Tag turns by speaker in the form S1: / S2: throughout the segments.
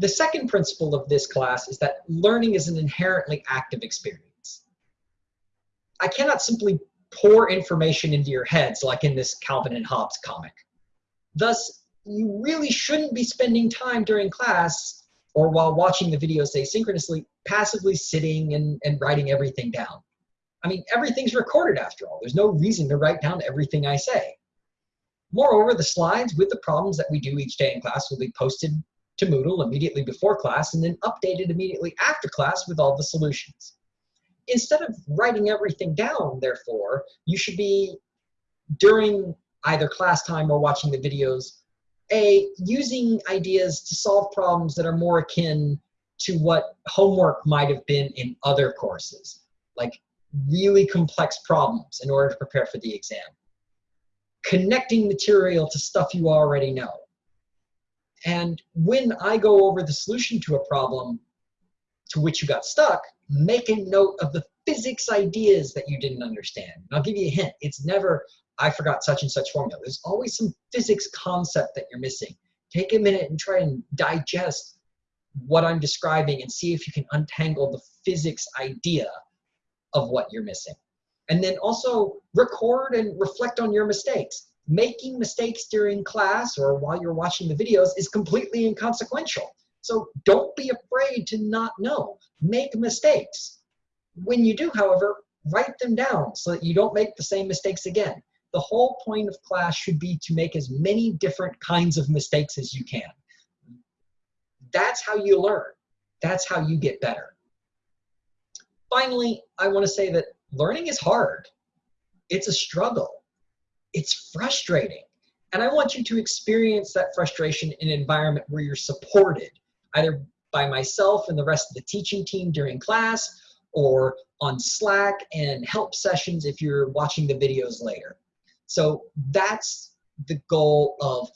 S1: The second principle of this class is that learning is an inherently active experience. I cannot simply pour information into your heads like in this Calvin and Hobbes comic. Thus, you really shouldn't be spending time during class or while watching the videos asynchronously, passively sitting and, and writing everything down. I mean, everything's recorded after all. There's no reason to write down everything I say. Moreover, the slides with the problems that we do each day in class will be posted to Moodle immediately before class and then updated immediately after class with all the solutions. Instead of writing everything down, therefore, you should be, during either class time or watching the videos, A, using ideas to solve problems that are more akin to what homework might have been in other courses, like really complex problems in order to prepare for the exam. Connecting material to stuff you already know. And when I go over the solution to a problem to which you got stuck, make a note of the physics ideas that you didn't understand. And I'll give you a hint. It's never, I forgot such and such formula. There's always some physics concept that you're missing. Take a minute and try and digest what I'm describing and see if you can untangle the physics idea of what you're missing. And then also record and reflect on your mistakes. Making mistakes during class or while you're watching the videos is completely inconsequential. So don't be afraid to not know. Make mistakes. When you do, however, write them down so that you don't make the same mistakes again. The whole point of class should be to make as many different kinds of mistakes as you can. That's how you learn. That's how you get better. Finally, I want to say that learning is hard. It's a struggle. It's frustrating. And I want you to experience that frustration in an environment where you're supported, either by myself and the rest of the teaching team during class, or on Slack and help sessions if you're watching the videos later. So that's the goal of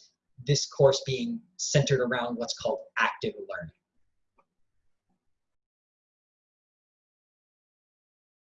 S1: this course being centered around what's called active learning.